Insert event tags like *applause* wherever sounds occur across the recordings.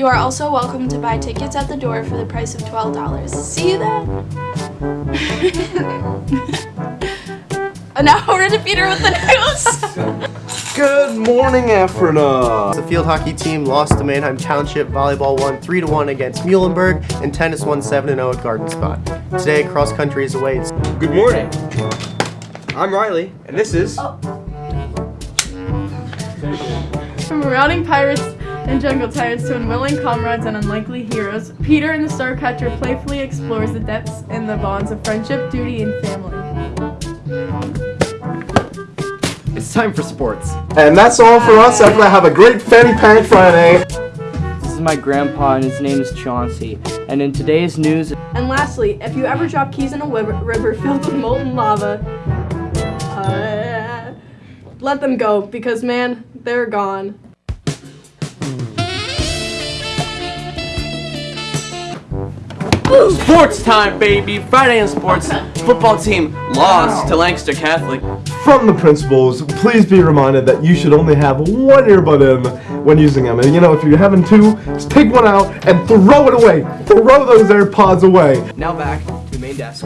You are also welcome to buy tickets at the door for the price of $12. See you then! and now we're to Peter with the news! *laughs* Good morning, Ephrata. The field hockey team lost to Manheim Township. Volleyball won 3-1 against Muhlenberg, and tennis won 7-0 at Garden Spot. Today, cross country is away. Good morning. I'm Riley, and this is... Oh. From marauding pirates and jungle tyrants to unwilling comrades and unlikely heroes, Peter and the Starcatcher playfully explores the depths and the bonds of friendship, duty, and family. It's time for sports. And that's all for us. Ephrata, have a great Fanny Pack Friday. This is my grandpa and his name is Chauncey. And in today's news, And lastly, if you ever drop keys in a river, river filled with molten lava, uh, let them go because man, they're gone. Sports time, baby! Friday in sports. Football team lost to Lancaster Catholic. From the principals, please be reminded that you should only have one earbud in when using them. And you know, if you're having two, just take one out and throw it away. Throw those AirPods away. Now back to the main desk.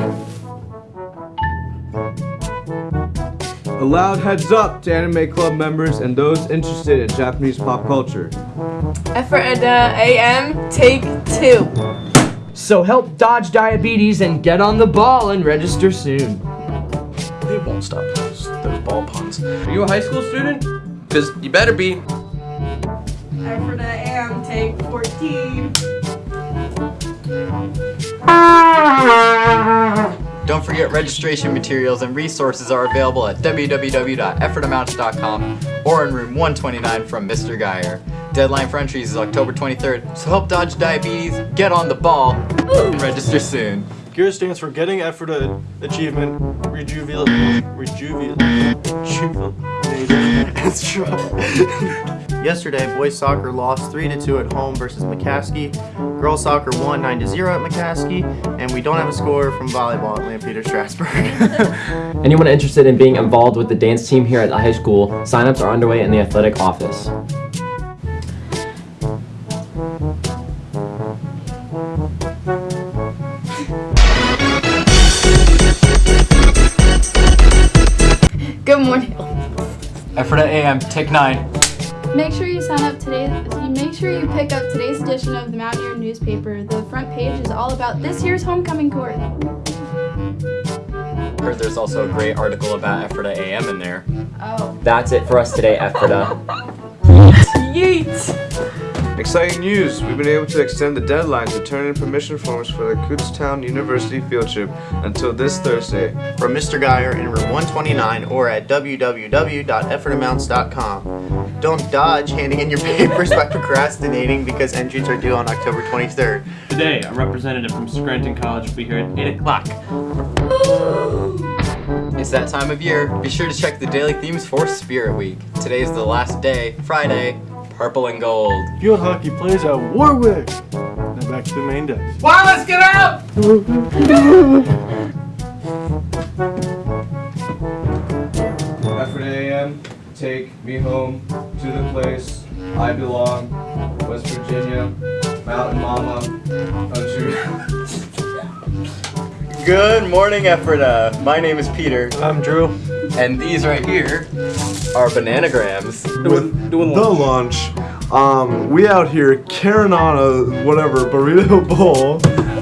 A loud heads up to anime club members and those interested in Japanese pop culture. Ephrata uh, AM, take two. So help dodge diabetes and get on the ball and register soon. They won't stop those, those ball puns. Are you a high school student? Because you better be. Ephrata AM, take 14. Don't forget registration materials and resources are available at www.effortamounts.com or in room 129 from Mr. Geyer. Deadline for entries is October 23rd, so help dodge diabetes, get on the ball, and register soon. GEAR stands for Getting Effort Achievement Rejuvenate. Rejuvenate. That's right. Yesterday, boys soccer lost 3-2 at home versus McCaskey. Girls soccer won 9-0 at McCaskey. And we don't have a score from volleyball at Lampeter Strasburg. *laughs* Anyone interested in being involved with the dance team here at the high school, signups are underway in the athletic office. Ephrata AM, take 9. Make sure you sign up today. Make sure you pick up today's edition of the Mountaineer newspaper. The front page is all about this year's homecoming court. Heard there's also a great article about Ephrata AM in there. Oh. That's it for us today, Ephrata. *laughs* Yeet! Exciting news! We've been able to extend the deadline to turn in permission forms for the Kutztown University field trip until this Thursday. From Mr. Geyer in room 129 or at www.effortamounts.com. Don't dodge handing in your *laughs* papers by procrastinating because entries are due on October 23rd. Today, a representative from Scranton College will be here at 8 o'clock. It's that time of year. Be sure to check the daily themes for Spirit Week. Today is the last day, Friday, purple and gold. Field hockey plays at Warwick. Now back to the main desk. Wallace, get out! Effort AM, take me home to the place I belong, West Virginia, Mountain Mama, country. *laughs* Good morning, Ephrata. My name is Peter, I'm Drew. and these right here are bananagrams. With the lunch, um, we out here carrying on a whatever burrito *laughs* bowl.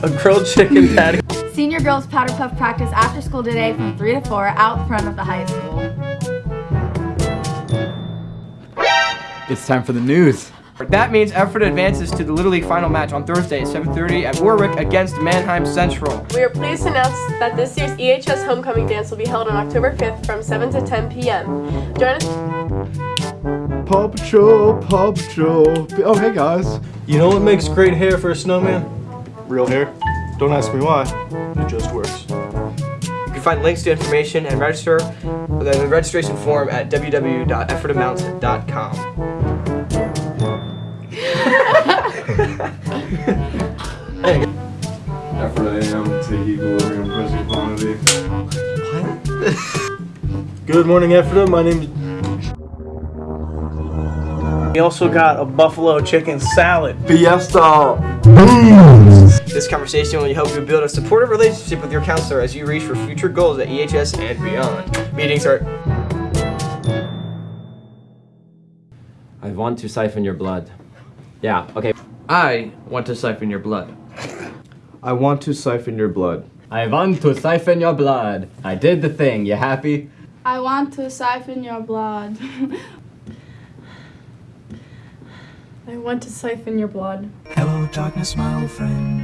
A grilled chicken *laughs* patty. Senior girls powder puff practice after school today from 3 to 4 out front of the high school. It's time for the news. That means Ephrata advances to the Little League final match on Thursday at 7.30 at Warwick against Manheim Central. We are pleased to announce that this year's EHS homecoming dance will be held on October 5th from 7 to 10 p.m. Join us. Paw Patrol, Paw Patrol. Oh, hey guys. You know what makes great hair for a snowman? Real hair. Don't ask me why. It just works. You can find links to information and register the registration form at www.effortamounts.com. *laughs* Ephrata AM, take equilibrium present quantity. What? *laughs* Good morning, Ephrata. My name is We also got a buffalo chicken salad. Fiesta. This conversation will help you build a supportive relationship with your counselor as you reach for future goals at EHS and beyond. Meetings are. I want to siphon your blood. Yeah, okay. I want to siphon your blood. I want to siphon your blood. I want to siphon your blood. I did the thing. You happy? I want to siphon your blood. *laughs* I want to siphon your blood. Hello, darkness, my old friend.